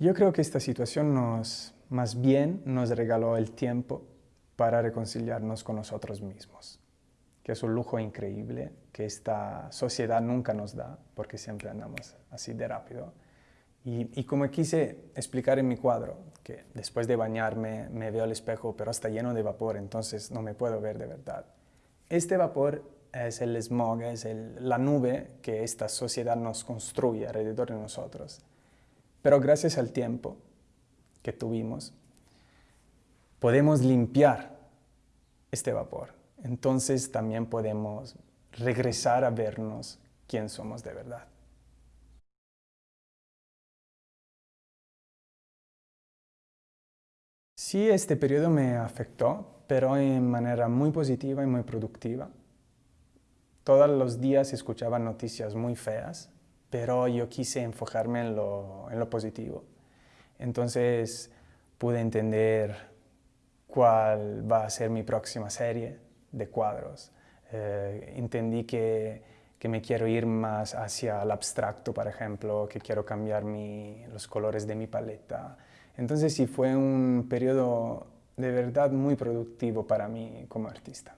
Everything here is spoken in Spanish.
Yo creo que esta situación nos, más bien nos regaló el tiempo para reconciliarnos con nosotros mismos, que es un lujo increíble que esta sociedad nunca nos da, porque siempre andamos así de rápido. Y, y, como quise explicar en mi cuadro, que después de bañarme me veo al espejo, pero está lleno de vapor, entonces no me puedo ver de verdad. Este vapor es el smog, es el, la nube que esta sociedad nos construye alrededor de nosotros. Pero gracias al tiempo que tuvimos, podemos limpiar este vapor. Entonces también podemos regresar a vernos quién somos de verdad. Sí, este periodo me afectó, pero en manera muy positiva y muy productiva. Todos los días escuchaba noticias muy feas, pero yo quise enfocarme en lo, en lo positivo. Entonces pude entender cuál va a ser mi próxima serie de cuadros. Eh, entendí que, que, me quiero ir más hacia el abstracto, por ejemplo, que quiero cambiar mi, los colores de mi paleta. Entonces sí fue un periodo de verdad muy productivo para mí como artista.